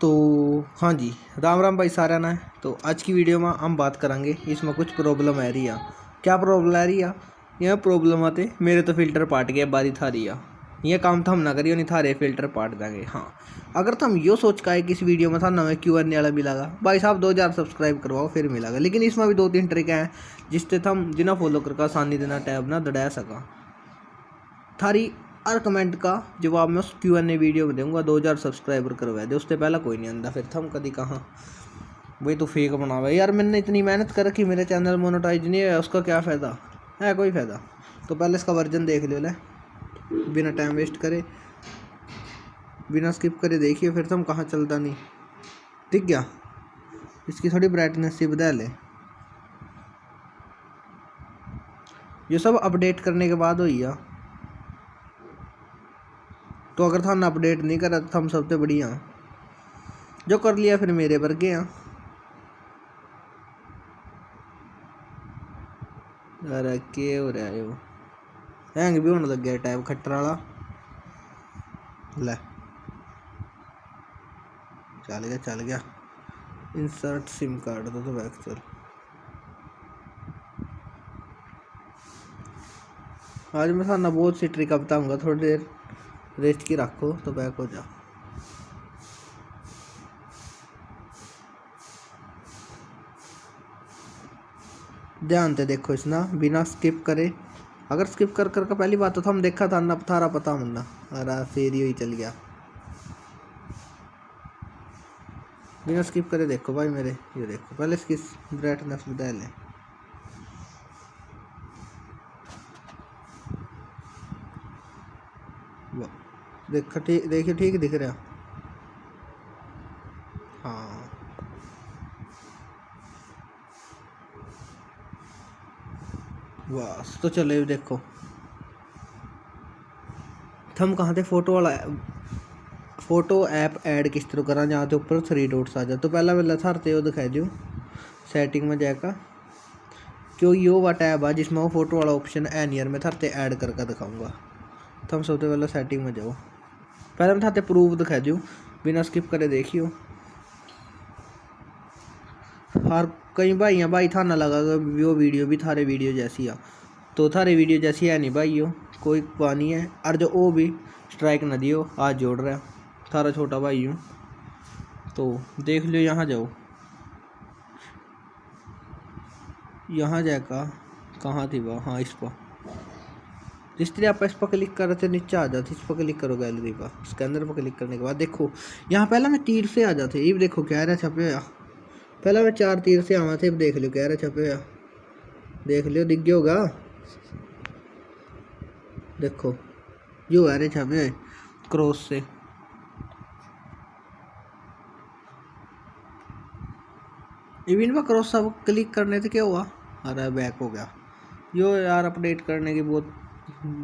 तो हाँ जी, राम राम भाई सारा ना। तो आज की वीडियो में हम बात करेंगे, इसमें कुछ प्रॉब्लम आ रही है। क्या प्रॉब्लम आ रही है? यह प्रॉब्लम आते, मेरे तो फ़िल्टर पाट गया, बारी था रही है। ये काम तो हम ना करिए नहीं थारे फ़िल्टर पाट देंगे हाँ। अगर तो हम यो सोच का है कि इस वीडियो में था नवे क्यू एन वाला मिलेगा भाई साहब, दो हज़ार सब्सक्राइब करवाओ, फिर मिलेगा लेकिन इसमें भी दो तीन ट्रिक हैं, जिससे हम जिना फॉलो करके आसानी देना टैब ना दड़ा सका। थारी हर कमेंट का जवाब मैं उस क्यू एन ए वीडियो में दूँगा, दो हज़ार सब्सक्राइबर करवा दे, उससे पहला कोई नहीं आंदा, फिर थम कभी कहाँ? वही तो फेक बनावा यार, मैंने इतनी मेहनत कर रखी, मेरे चैनल मोनोटाइज नहीं है उसका क्या फ़ायदा? है कोई फ़ायदा? तो पहले इसका वर्जन देख लो ले। बिना टाइम वेस्ट करे, बिना स्किप करे देखिए फिर तुम कहाँ चलता नहीं। दिख गया? इसकी थोड़ी ब्राइटनेस ही बदल ले। ये सब अपडेट करने के बाद हुई है। तो अगर थाना अपडेट नहीं करा तो हम सबसे बढ़िया। जो कर लिया फिर मेरे वर्गे हैं अरे के हो रहा है वो? हैंग भी होने लग गया टैब खट्टर वाला। ले। चल गया चल गया। इंसर्ट सिम कार्ड तो, तो बैक चल। आज मैं थाना बहुत सी ट्रिक बताऊँगा थोड़ी देर। रेस्ट की रखो तो बैक हो जाओ। ध्यान से देखो इस ना बिना स्किप करे। अगर स्किप कर कर का पहली बात तो हम देखा था ना थारा पता मुन्ना। अरे, फिर ही चल गया। बिना स्किप करे देखो भाई मेरे, ये देखो। पहले इसकी ब्राइटनेस बता लें। देख, ठीक, देखिए, ठीक दिख रहा। हाँ। बस तो चले देखो। थम कहाँ थे? फ़ोटो वाला फ़ोटो ऐप ऐड किस तरह करा, जहाँ तो ऊपर थ्री डॉट्स आ जाए। तो पहला मैं थारते वो दिखाई दो सेटिंग में जाएगा क्यों, यो वा टैब आ, जिसमें वो फ़ोटो वाला ऑप्शन है नहीं यार मैं थारते ऐड करके दिखाऊँगा। तो हम सबसे पहले सेटिंग में जाओ। पहले मैं थाते प्रूफ दिखा दूँ बिना स्किप करे देखियो। हर कई भाई हैं भाई थाना लगा वो वीडियो भी थारे वीडियो जैसी आ। तो थारे वीडियो जैसी है नहीं भाई हो कोई पानी है? और जो वो भी स्ट्राइक ना दियो, आज जोड़ रहा थारा छोटा भाई हूँ तो देख लो यहाँ जाओ। यहाँ जाएगा कहाँ थी वह हाँ इस पर। जिस तरह आप इस पर क्लिक कर रहे थे, नीचे आ जाते इस पर क्लिक करो गैलरी पर स्कैनर पर क्लिक करने के बाद देखो, यहाँ पहला मैं तीर से आ जाते ये देखो, कह रहा छपे हुआ पहला मैं चार तीर से आवा थे देख लियो, कह रहा छपे देख लियो, दिख गया होगा? देखो जो है रे छपे क्रॉस से। इवन पर क्रॉस सब क्लिक करने से क्या हुआ? अरे बैक हो गया। यो यार अपडेट करने की बहुत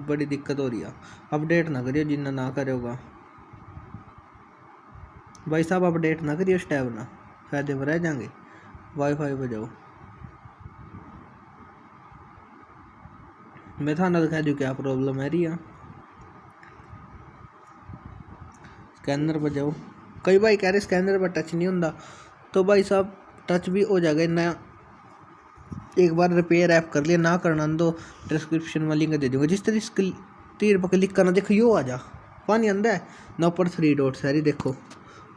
बड़ी दिक्कत हो रही है। अपडेट ना करियो जिन्ना ना करे होगा भाई साहब, अपडेट ना करियो टैब ना। फ़ायदे में रह जाएँगे वाईफाई पर जाओ। मैं थाना दिखा दू क्या प्रॉब्लम है रही है स्कैनर पर जाओ। कई भाई कह रहे स्कैनर पर टच नहीं होता तो भाई साहब टच भी हो जाएगा। नया एक बार रिपेयर ऐप कर लिया ना करना दो डिस्क्रिप्शन में लिंक दे दूँगा। जिस तरह इसके तीर पर क्लिक करना, देखो यो आ जा। पानी अंदर है। ना ऊपर थ्री डॉट्स है देखो।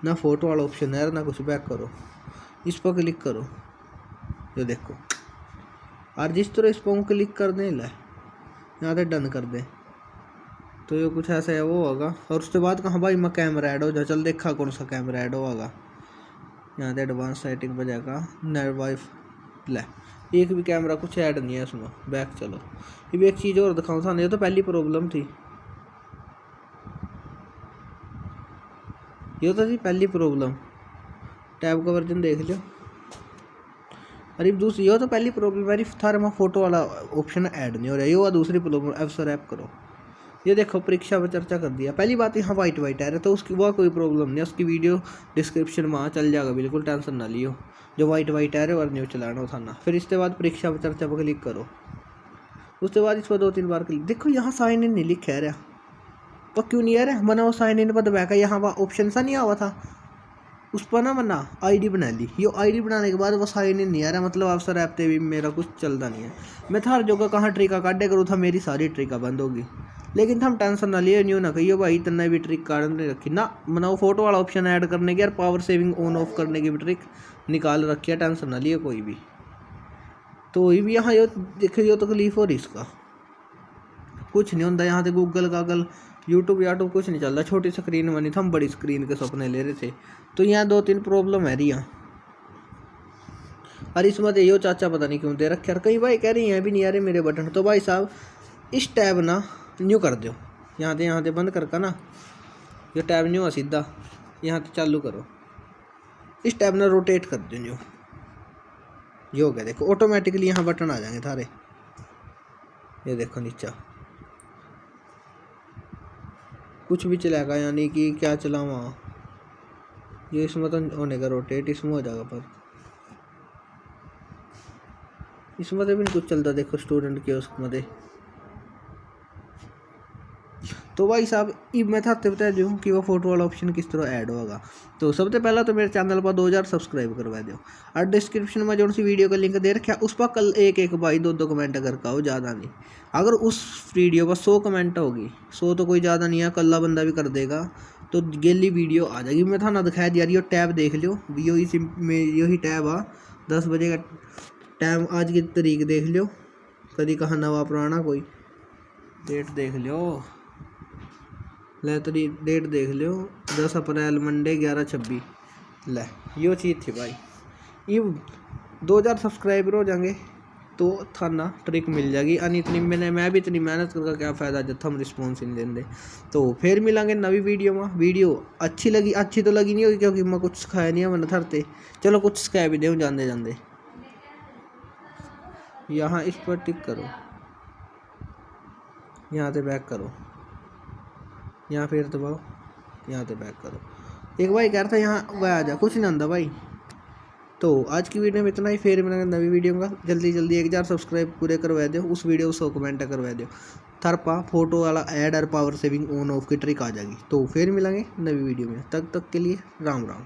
ना फ़ोटो वाला ऑप्शन है ना कुछ बैक करो। इस पर क्लिक करो। ये देखो। और जिस तरह इस पर क्लिक कर दे ला यहाँ डन कर दे। तो ये कुछ ऐसा है, वो होगा। और उसके बाद कहाँ भाई मैं कैमरा ऐड हो जा चल देखा कौन सा कैमरा ऐड होगा। यहाँ से एडवांस सेटिंग पर जाएगा। नेट वाइफ ले। एक भी कैमरा कुछ ऐड नहीं है इसमें। बैक चलो। ये भी एक चीज़ और दिखाऊँ था नहीं तो पहली प्रॉब्लम थी। ये तो जी पहली प्रॉब्लम टैब का वर्जन देख लो अरे दूसरी ये तो पहली प्रॉब्लम मेरी थारे में फ़ोटो वाला ऑप्शन ऐड नहीं हो रहा। ये दूसरी प्रॉब्लम एफसर ऐप करो। ये देखो, परीक्षा पर चर्चा कर दिया। पहली बात, यहाँ वाइट वाइट आ रहा तो उसकी, वह कोई प्रॉब्लम नहीं उसकी वीडियो डिस्क्रिप्शन में चल जाएगा, बिल्कुल टेंशन ना लियो। जो वाइट वाइट आ रहे और न्यू चलाना उठाना। फिर इसके बाद परीक्षा पर चर्चा पर क्लिक करो। उसके बाद इस पर दो तीन बार क्लिक देखो, यहाँ साइन इन नहीं लिखा रहा। वो क्यों नहीं आ रहा? है मना वो साइन इन पर दबाया यहाँ वहाँ ऑप्शन सा नहीं आवा था। उस पर ना मना आईडी बना ली। ये आईडी बनाने के बाद वो साइन इन नहीं आ रहा मतलब अफसर ऐप पे भी मेरा कुछ चलता नहीं है। मैं थार जोगा कहाँ ट्रिका काटे करूँ था, मेरी सारी ट्रिका बंद होगी। लेकिन हम टेंशन ना लिए न्यू ना कहिए भाई, इतना भी ट्रिक काट नहीं रखी। ना, मना वो फ़ोटो वाला ऑप्शन ऐड करने की और पावर सेविंग ऑन ऑफ़ करने की भी ट्रिक निकाल रखी है, टेंशन ना लिए कोई भी। तो वही भी यहाँ यो, देखे जो तकलीफ़ हो रही इसका। कुछ नहीं होता यहाँ से गूगल गागल यूट्यूब याट्यूब कुछ नहीं चल रहा, छोटी स्क्रीन बनी था हम बड़ी स्क्रीन के सपने ले रहे थे। तो यहाँ दो तीन प्रॉब्लम है रही और इसमें तो यो चाचा पता नहीं क्यों दे रखे यार कई भाई कह रही हैं भी नहीं आ रहे मेरे बटन। तो भाई साहब, इस टैब ना न्यू कर दो यहाँ से यहाँ से बंद करके ना। ये टैब न्यू है सीधा। यहाँ से चालू करो। इस टैब ने रोटेट कर दो न्यू। ये हो गया, देखो ऑटोमेटिकली यहाँ बटन आ जाएँगे सारे ये देखो नीचा। कुछ भी चलाएगा यानी कि क्या चला वहाँ। ये इसमें तो होने का रोटेट, इसमें हो जाएगा पर। इसमें तो भी कुछ चलता, देखो स्टूडेंट के उसमें तो भाई साहब अब मैं था बता दूँ कि वो फ़ोटो वाला ऑप्शन किस तरह ऐड होगा। तो सबसे पहला तो मेरे चैनल पर 2000 सब्सक्राइब करवा दो। और डिस्क्रिप्शन में जो सी वीडियो का लिंक दे रखा उस पर कल एक एक भाई दो दो कमेंट करके आओ ज़्यादा नहीं। अगर उस वीडियो पर सौ कमेंट होगी, सौ तो कोई ज़्यादा नहीं है कल्ला बंदा भी कर देगा तो गेली वीडियो आ जाएगी। मैं थाना दिखाया दिया रही टैब देख लो यो ही में यही टैब आ। दस बजे का टाइम आज की तारीख देख लियो। कभी कहा नवा पुराना कोई। डेट देख लो ले डेट देख लो दस अप्रैल मंडे ग्यारह छब्बीस ले यो चीज़ थी भाई ये दो हज़ार सब्सक्राइबर हो जाएँगे तो थाना ट्रिक मिल जाएगी अन इतनी मैंने मैं भी इतनी मेहनत करके क्या फ़ायदा जब हम रिस्पॉन्स ही नहीं देंगे तो फिर मिलेंगे नवी वीडियो में वीडियो अच्छी लगी अच्छी तो लगी नहीं होगी क्योंकि मैं कुछ सिखाया नहीं है मैंने थरते चलो कुछ सिखाया भी दे जाते जाते यहाँ इस पर टिक करो यहाँ से बैक करो यहाँ फिर दबाओ यहाँ से बैक करो। एक भाई कह रहा था यहाँ वह आ जा, कुछ नहीं आंदा भाई। तो आज की वीडियो में इतना ही, फिर मिलेंगे नवी वीडियो का जल्दी जल्दी एक हज़ार सब्सक्राइब पूरे करवा दो उस वीडियो को सौ कमेंट करवा दो थरपा फ़ोटो वाला ऐड और पावर सेविंग ऑन ऑफ़ की ट्रिक आ जाएगी। तो फिर मिलेंगे नवी वीडियो में। तब तक के लिए राम राम।